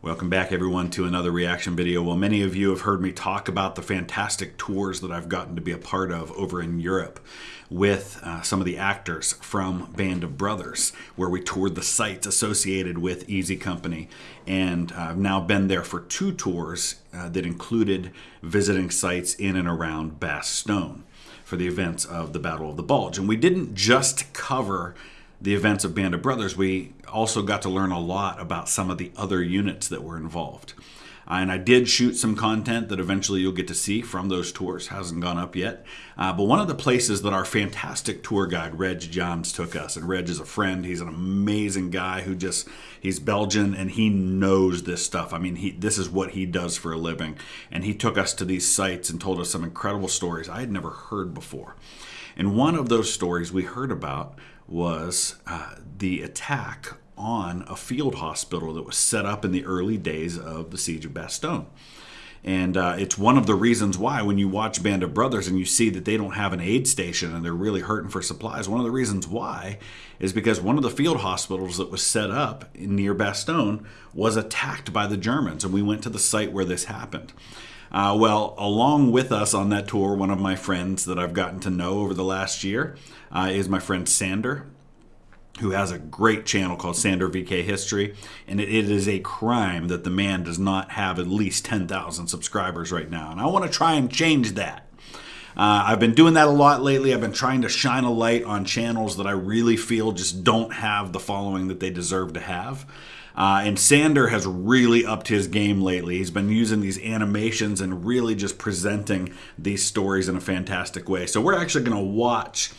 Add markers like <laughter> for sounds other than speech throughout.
Welcome back, everyone, to another reaction video. Well, many of you have heard me talk about the fantastic tours that I've gotten to be a part of over in Europe with uh, some of the actors from Band of Brothers, where we toured the sites associated with Easy Company. And uh, I've now been there for two tours uh, that included visiting sites in and around Bastogne for the events of the Battle of the Bulge. And we didn't just cover the events of Band of Brothers, we also got to learn a lot about some of the other units that were involved. Uh, and I did shoot some content that eventually you'll get to see from those tours. Hasn't gone up yet. Uh, but one of the places that our fantastic tour guide, Reg Jans, took us, and Reg is a friend. He's an amazing guy who just, he's Belgian and he knows this stuff. I mean, he this is what he does for a living. And he took us to these sites and told us some incredible stories I had never heard before. And one of those stories we heard about was uh, the attack on a field hospital that was set up in the early days of the siege of Bastogne. And uh, it's one of the reasons why, when you watch Band of Brothers and you see that they don't have an aid station and they're really hurting for supplies, one of the reasons why is because one of the field hospitals that was set up near Bastogne was attacked by the Germans. And we went to the site where this happened. Uh, well, along with us on that tour, one of my friends that I've gotten to know over the last year uh, is my friend Sander who has a great channel called Sander VK History, and it, it is a crime that the man does not have at least 10,000 subscribers right now. And I want to try and change that. Uh, I've been doing that a lot lately. I've been trying to shine a light on channels that I really feel just don't have the following that they deserve to have. Uh, and Sander has really upped his game lately. He's been using these animations and really just presenting these stories in a fantastic way. So we're actually going to watch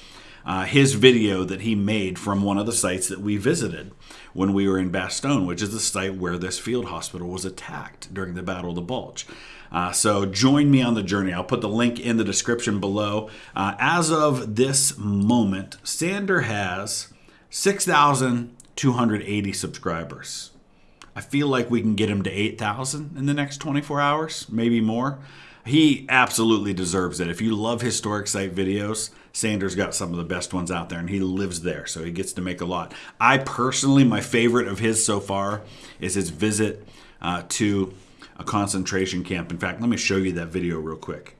uh, his video that he made from one of the sites that we visited when we were in Bastogne, which is the site where this field hospital was attacked during the Battle of the Bulge. Uh, so join me on the journey. I'll put the link in the description below. Uh, as of this moment, Sander has 6,280 subscribers. I feel like we can get him to 8,000 in the next 24 hours, maybe more. He absolutely deserves it. If you love historic site videos, Sander's got some of the best ones out there, and he lives there, so he gets to make a lot. I personally, my favorite of his so far is his visit uh, to a concentration camp. In fact, let me show you that video real quick.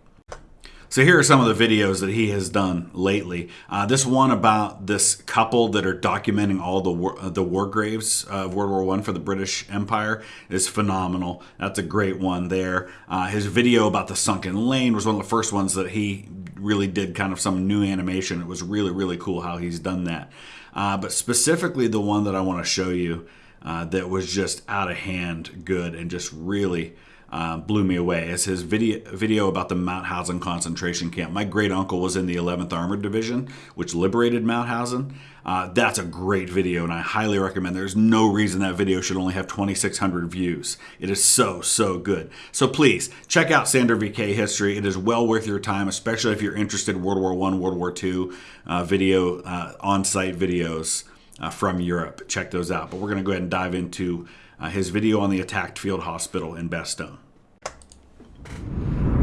So here are some of the videos that he has done lately. Uh, this one about this couple that are documenting all the war, the war graves of World War One for the British Empire is phenomenal. That's a great one there. Uh, his video about the sunken lane was one of the first ones that he really did kind of some new animation. It was really, really cool how he's done that. Uh, but specifically the one that I want to show you uh, that was just out of hand good and just really uh, blew me away is his video, video about the Mauthausen concentration camp. My great uncle was in the 11th Armored Division, which liberated Mauthausen. Uh, that's a great video, and I highly recommend. There's no reason that video should only have 2,600 views. It is so, so good. So please, check out Sander VK History. It is well worth your time, especially if you're interested in World War One, World War Two uh, video, uh, on-site videos uh, from Europe. Check those out. But we're going to go ahead and dive into uh, his video on the attacked field hospital in Bastogne.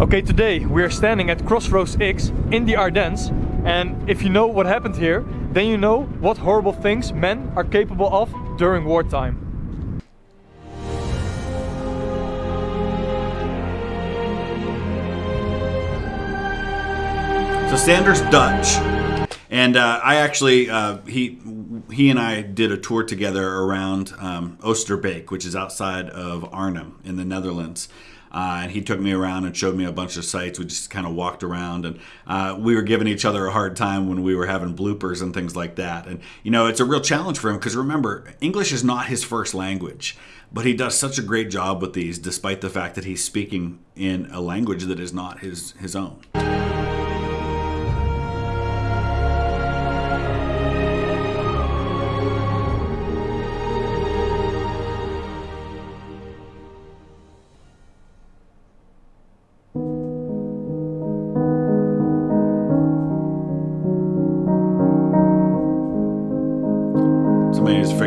Okay, today we are standing at Crossroads X in the Ardennes and if you know what happened here, then you know what horrible things men are capable of during wartime. So Sander's Dutch, and uh, I actually uh, he he and I did a tour together around um, Oosterbeek, which is outside of Arnhem in the Netherlands. Uh, and he took me around and showed me a bunch of sites. We just kind of walked around, and uh, we were giving each other a hard time when we were having bloopers and things like that. And you know, it's a real challenge for him because remember, English is not his first language, but he does such a great job with these, despite the fact that he's speaking in a language that is not his his own.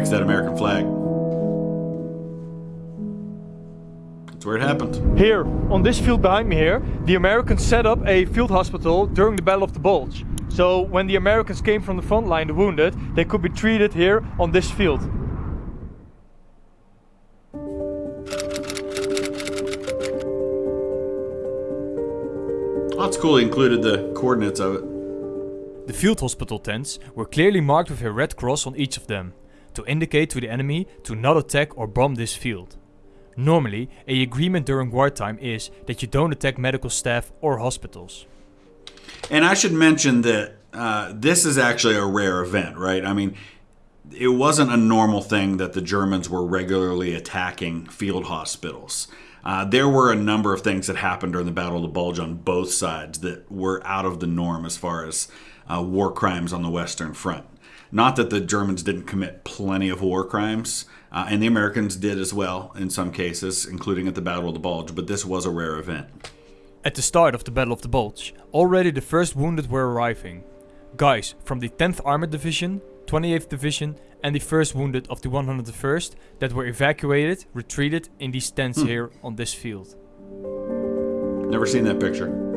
that American flag. That's where it happened. Here, on this field behind me here, the Americans set up a field hospital during the Battle of the Bulge. So when the Americans came from the front line, the wounded, they could be treated here on this field. That's cool, they included the coordinates of it. The field hospital tents were clearly marked with a red cross on each of them to indicate to the enemy to not attack or bomb this field. Normally, a agreement during wartime is that you don't attack medical staff or hospitals. And I should mention that uh, this is actually a rare event, right? I mean, it wasn't a normal thing that the Germans were regularly attacking field hospitals. Uh, there were a number of things that happened during the Battle of the Bulge on both sides that were out of the norm as far as uh, war crimes on the Western Front. Not that the Germans didn't commit plenty of war crimes, uh, and the Americans did as well in some cases, including at the Battle of the Bulge, but this was a rare event. At the start of the Battle of the Bulge, already the first wounded were arriving. Guys from the 10th Armored Division, 28th Division, and the first wounded of the 101st that were evacuated retreated in these tents hmm. here on this field. Never seen that picture.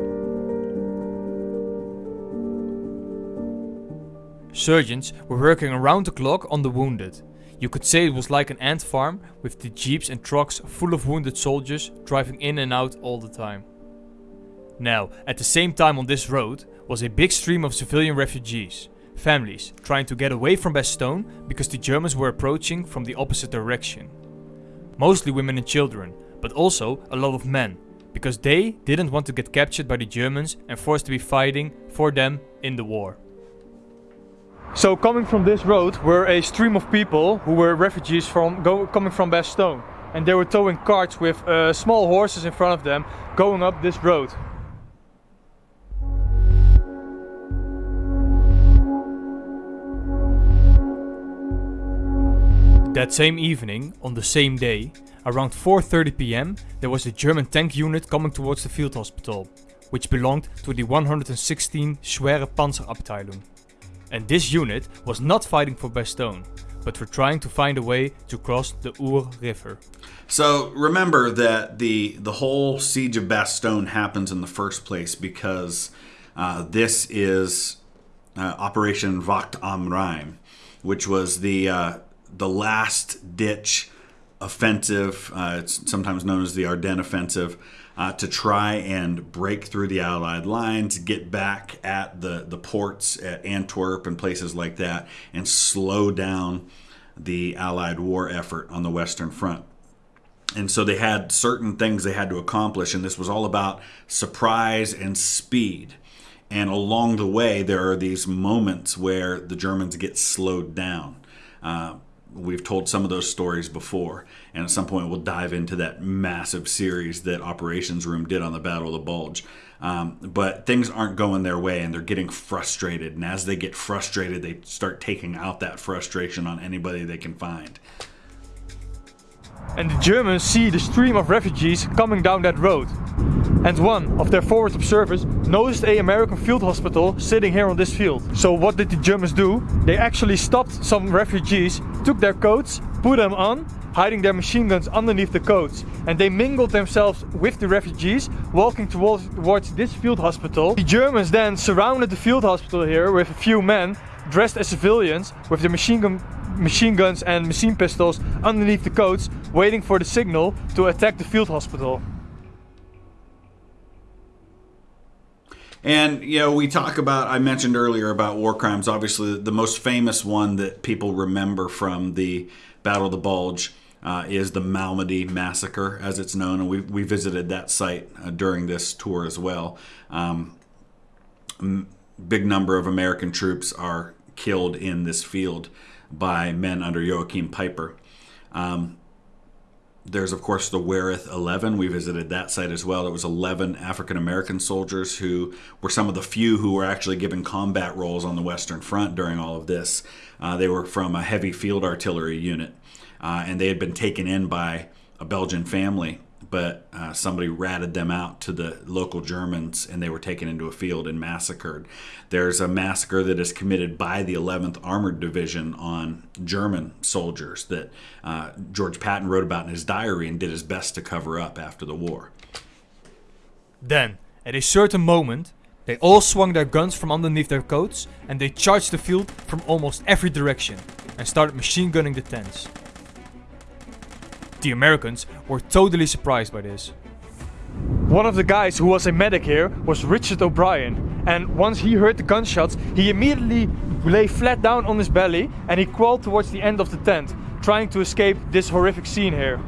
Surgeons were working around the clock on the wounded. You could say it was like an ant farm with the jeeps and trucks full of wounded soldiers driving in and out all the time. Now, at the same time on this road was a big stream of civilian refugees, families trying to get away from Bastogne because the Germans were approaching from the opposite direction. Mostly women and children, but also a lot of men, because they didn't want to get captured by the Germans and forced to be fighting for them in the war. So coming from this road were a stream of people who were refugees from go, coming from Bastogne. And they were towing carts with uh, small horses in front of them going up this road. That same evening, on the same day, around 4.30 pm, there was a German tank unit coming towards the field hospital, which belonged to the 116 Schwere Panzerabteilung. And this unit was not fighting for Bastogne, but were trying to find a way to cross the Our River. So remember that the the whole siege of Bastogne happens in the first place because uh, this is uh, Operation Wacht am Rhein, which was the uh, the last ditch offensive. Uh, it's sometimes known as the Ardennes offensive. Uh, to try and break through the Allied lines, get back at the, the ports at Antwerp and places like that, and slow down the Allied war effort on the Western Front. And so they had certain things they had to accomplish, and this was all about surprise and speed. And along the way, there are these moments where the Germans get slowed down. Uh, we've told some of those stories before and at some point we'll dive into that massive series that operations room did on the battle of the bulge. Um, but things aren't going their way and they're getting frustrated and as they get frustrated they start taking out that frustration on anybody they can find and the Germans see the stream of refugees coming down that road. And one of their forward observers noticed a American field hospital sitting here on this field. So what did the Germans do? They actually stopped some refugees, took their coats, put them on, hiding their machine guns underneath the coats. And they mingled themselves with the refugees, walking towards, towards this field hospital. The Germans then surrounded the field hospital here with a few men dressed as civilians with their machine gun machine guns and machine pistols underneath the coats waiting for the signal to attack the field hospital. And, you know, we talk about, I mentioned earlier about war crimes. Obviously, the most famous one that people remember from the Battle of the Bulge uh, is the Malmedy Massacre, as it's known. And we, we visited that site uh, during this tour as well. Um, big number of American troops are killed in this field by men under Joachim Peiper. Um, there's, of course, the Wereth 11. We visited that site as well. It was 11 African American soldiers who were some of the few who were actually given combat roles on the Western Front during all of this. Uh, they were from a heavy field artillery unit, uh, and they had been taken in by a Belgian family but uh, somebody ratted them out to the local Germans and they were taken into a field and massacred. There's a massacre that is committed by the 11th Armored Division on German soldiers that uh, George Patton wrote about in his diary and did his best to cover up after the war. Then, at a certain moment, they all swung their guns from underneath their coats and they charged the field from almost every direction and started machine gunning the tents. The Americans were totally surprised by this. One of the guys who was a medic here was Richard O'Brien, and once he heard the gunshots, he immediately lay flat down on his belly and he crawled towards the end of the tent, trying to escape this horrific scene here.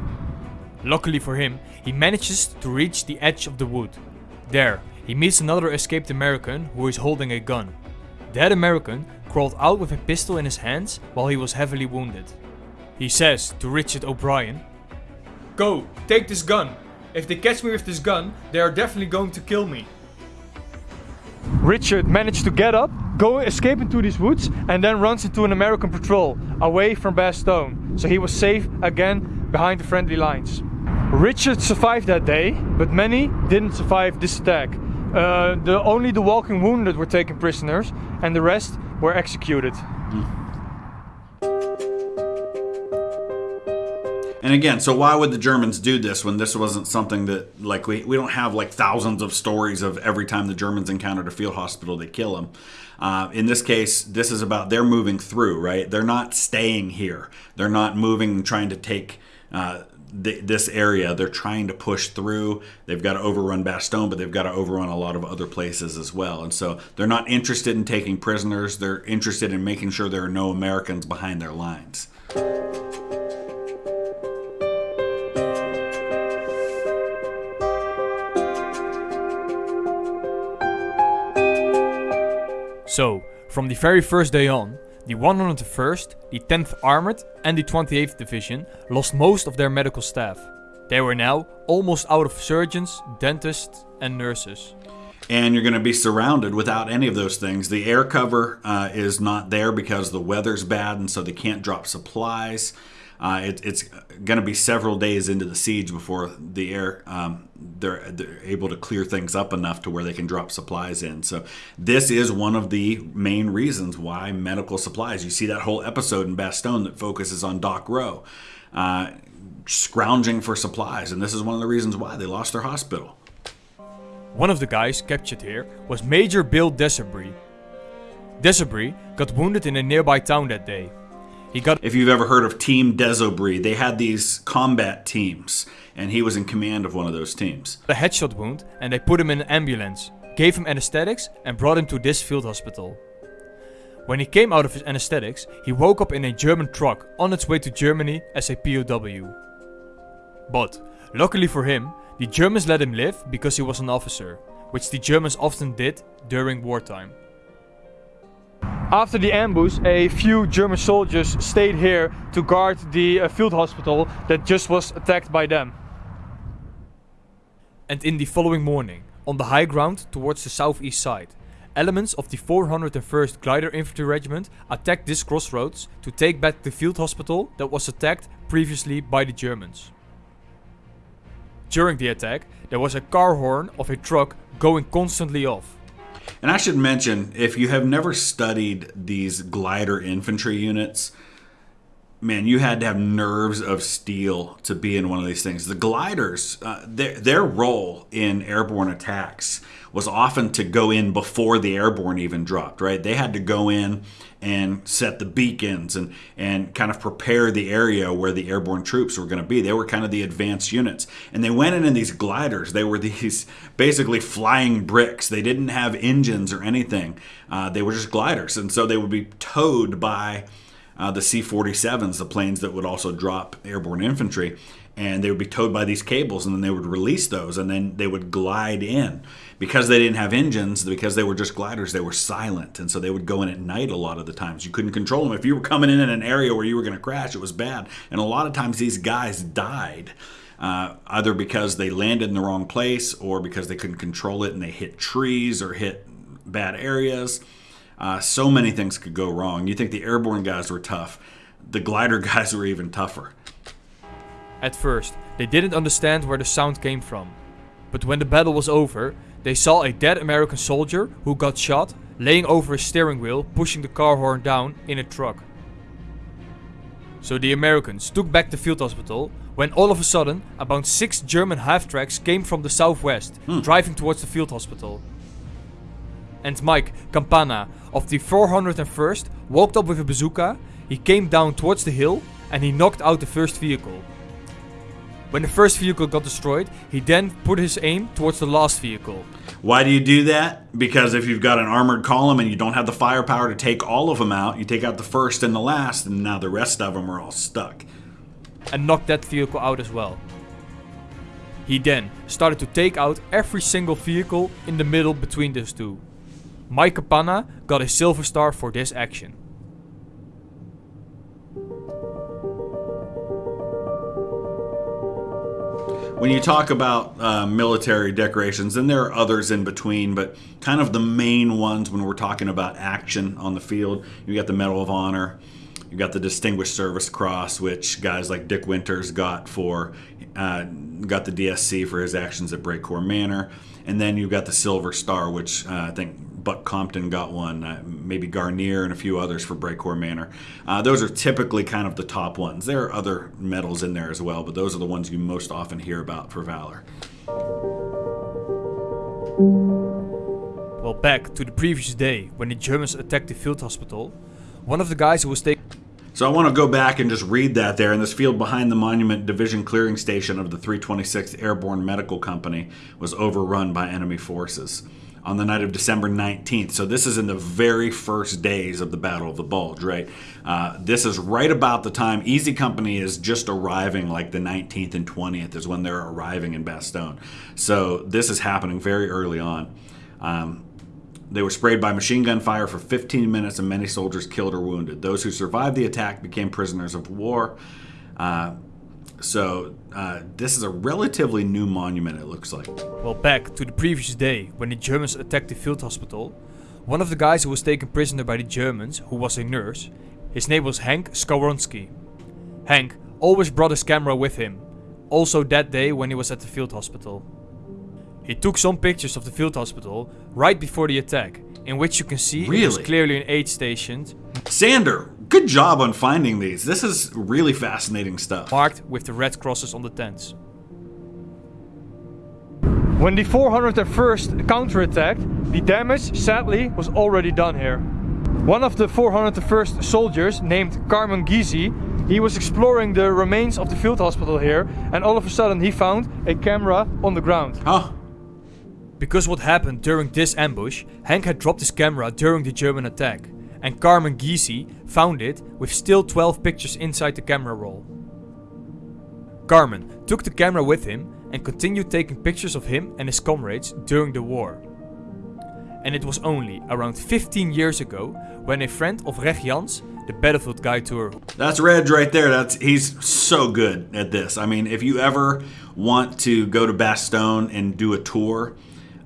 Luckily for him, he manages to reach the edge of the wood. There, he meets another escaped American who is holding a gun. That American crawled out with a pistol in his hands while he was heavily wounded. He says to Richard O'Brien, Go, take this gun. If they catch me with this gun, they are definitely going to kill me. Richard managed to get up, go escape into these woods, and then runs into an American patrol away from Bastogne. So he was safe again behind the friendly lines. Richard survived that day, but many didn't survive this attack. Uh, the, only the walking wounded were taken prisoners, and the rest were executed. And again, so why would the Germans do this when this wasn't something that, like, we, we don't have like thousands of stories of every time the Germans encountered a field hospital, they kill them. Uh, in this case, this is about they're moving through, right? They're not staying here. They're not moving, trying to take uh, th- this area. They're trying to push through. They've got to overrun Bastogne, but they've got to overrun a lot of other places as well. And so they're not interested in taking prisoners. They're interested in making sure there are no Americans behind their lines. So, from the very first day on, the 101st, the 10th Armored, and the 28th Division lost most of their medical staff. They were now almost out of surgeons, dentists, and nurses. And you're going to be surrounded without any of those things. The air cover uh, is not there because the weather's bad, and so they can't drop supplies. Uh, it, it's going to be several days into the siege before the air um, they're, they're able to clear things up enough to where they can drop supplies in. So this is one of the main reasons why medical supplies. You see that whole episode in Bastogne that focuses on Doc Roe. Uh, scrounging for supplies, and this is one of the reasons why they lost their hospital. One of the guys captured here was Major Bill Desobry. Desobry got wounded in a nearby town that day. He got if you've ever heard of Team Desobry, they had these combat teams, and he was in command of one of those teams. A headshot wound, and they put him in an ambulance, gave him anesthetics, and brought him to this field hospital. When he came out of his anesthetics, he woke up in a German truck on its way to Germany as a POW. But, luckily for him, the Germans let him live because he was an officer, which the Germans often did during wartime. After the ambush, a few German soldiers stayed here to guard the uh, field hospital that just was attacked by them. And in the following morning, on the high ground towards the southeast side, elements of the 401st Glider Infantry Regiment attacked this crossroads to take back the field hospital that was attacked previously by the Germans. During the attack, there was a car horn of a truck going constantly off. And I should mention, if you have never studied these glider infantry units, man, you had to have nerves of steel to be in one of these things. The gliders, uh, their, their role in airborne attacks was often to go in before the airborne even dropped, right? They had to go in and set the beacons and, and kind of prepare the area where the airborne troops were going to be. They were kind of the advanced units. And they went in in these gliders. They were <laughs> these basically flying bricks. They didn't have engines or anything, uh, they were just gliders. And so they would be towed by uh, the C 47s, the planes that would also drop airborne infantry. And they would be towed by these cables, and then they would release those, and then they would glide in. Because they didn't have engines, because they were just gliders, they were silent. And so they would go in at night a lot of the times. You couldn't control them. If you were coming in in an area where you were going to crash, it was bad. And a lot of times these guys died. Uh, either because they landed in the wrong place or because they couldn't control it and they hit trees or hit bad areas. Uh, so many things could go wrong. You think the airborne guys were tough, the glider <laughs> guys were even tougher. At first, they didn't understand where the sound came from. But when the battle was over, they saw a dead American soldier who got shot laying over a steering wheel, pushing the car horn down in a truck. So the Americans took back the field hospital when all of a sudden about six German half tracks came from the southwest, hmm. driving towards the field hospital and Mike Campana of the 401st walked up with a bazooka, he came down towards the hill and he knocked out the first vehicle. When the first vehicle got destroyed, he then put his aim towards the last vehicle. Why do you do that? Because if you've got an armored column and you don't have the firepower to take all of them out, you take out the first and the last, and now the rest of them are all stuck. And knocked that vehicle out as well. He then started to take out every single vehicle in the middle between those two. Mike Capanna got a silver star for this action. When you talk about uh, military decorations, and there are others in between, but kind of the main ones when we're talking about action on the field, you got the Medal of Honor, you got the Distinguished Service Cross, which guys like Dick Winters got for uh, got the DSC for his actions at Brecourt Manor, and then you've got the Silver Star, which uh, I think Buck Compton got one, uh, maybe Guarnere and a few others for Brecourt Manor. Uh, those are typically kind of the top ones. There are other medals in there as well, but those are the ones you most often hear about for valor. Well, back to the previous day when the Germans attacked the field hospital, one of the guys who was taken So I want to go back and just read that there. In this field behind the Monument Division Clearing Station of the 326th Airborne Medical Company was overrun by enemy forces on the night of December 19th. So this is in the very first days of the Battle of the Bulge, right? Uh, this is right about the time Easy Company is just arriving, like the 19th and 20th is when they're arriving in Bastogne. So this is happening very early on. Um, they were sprayed by machine gun fire for 15 minutes and many soldiers killed or wounded. Those who survived the attack became prisoners of war. Uh, so uh, this is a relatively new monument, it looks like. Well, back to the previous day when the Germans attacked the field hospital, one of the guys who was taken prisoner by the Germans, who was a nurse, his name was Hank Skowronski. Hank always brought his camera with him, also that day when he was at the field hospital. He took some pictures of the field hospital right before the attack, in which you can see it was clearly an aid station Sander, good job on finding these. This is really fascinating stuff. marked with the red crosses on the tents. When the 401st counterattacked, the damage sadly was already done here. One of the 401st soldiers, named Carmen Giese, he was exploring the remains of the field hospital here, and all of a sudden he found a camera on the ground. Oh, Because what happened during this ambush, Hank had dropped his camera during the German attack, and Carmen Giese found it with still 12 pictures inside the camera roll. Carmen took the camera with him and continued taking pictures of him and his comrades during the war. And it was only around 15 years ago when a friend of Reg Jans, the Battlefield Guide tour, That's Reg right there. That's he's so good at this. I mean, if you ever want to go to Bastogne and do a tour,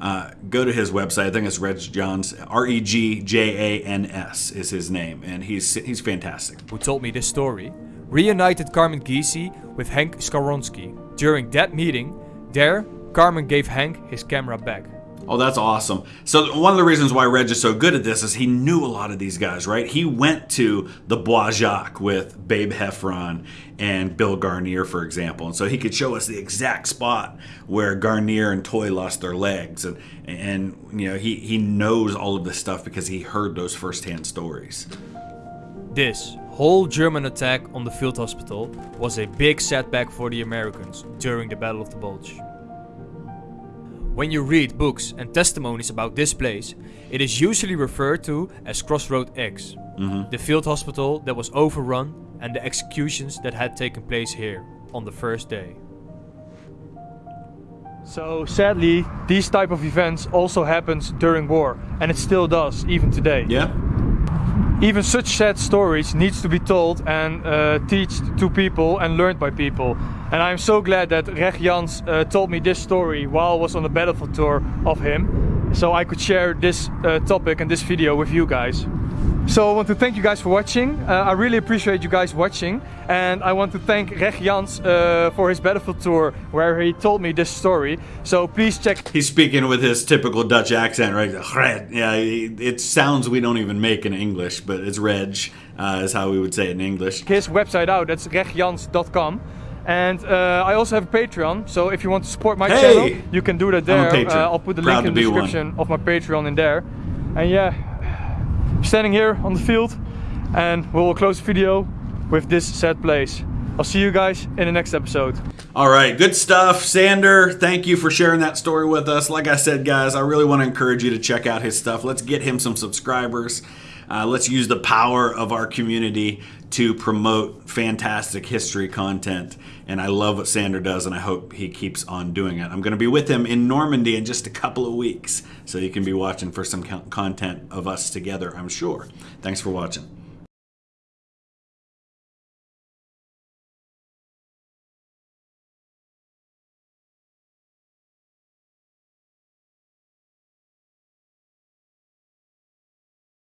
uh, go to his website. I think it's Reg Jans. R E G J A N S is his name, and he's he's fantastic. who told me this story, reunited Carmen Giese with Hank Skowronski. During that meeting, there, Carmen gave Hank his camera back. Oh, that's awesome. So one of the reasons why Reg is so good at this is he knew a lot of these guys, right? He went to the Bois Jacques with Babe Heffron and Bill Guarnere, for example, and so he could show us the exact spot where Guarnere and Toy lost their legs, and and you know he he knows all of this stuff because he heard those firsthand stories. This whole German attack on the field hospital was a big setback for the Americans during the Battle of the Bulge. When you read books and testimonies about this place, it is usually referred to as Crossroad X, the field hospital that was overrun and the executions that had taken place here on the first day. So sadly, these type of events also happens during war, and it still does even today. Yeah. Even such sad stories needs to be told and uh, taught to people and learned by people. And I'm so glad that Reg Jans uh, told me this story while I was on the battlefield tour of him, so I could share this uh, topic and this video with you guys. So I want to thank you guys for watching. Uh, I really appreciate you guys watching, and I want to thank Reg Jans uh, for his battlefield tour where he told me this story. So please check He's speaking with his typical Dutch accent, right? Yeah, it sounds we don't even make in English, but it's Reg, uh, is how we would say it in English. his website out. That's regjans.com. And uh, I also have a Patreon, so if you want to support my Hey! channel, you can do that there. Uh, I'll put the Proud link in the be one. description of my Patreon in there. And yeah, standing here on the field, and we will close the video with this sad place. I'll see you guys in the next episode. All right, good stuff. Sander, thank you for sharing that story with us. Like I said, guys, I really want to encourage you to check out his stuff. Let's get him some subscribers. Uh, let's use the power of our community to promote fantastic history content. And I love what Sander does, and I hope he keeps on doing it. I'm going to be with him in Normandy in just a couple of weeks, so you can be watching for some content of us together, I'm sure. Thanks for watching.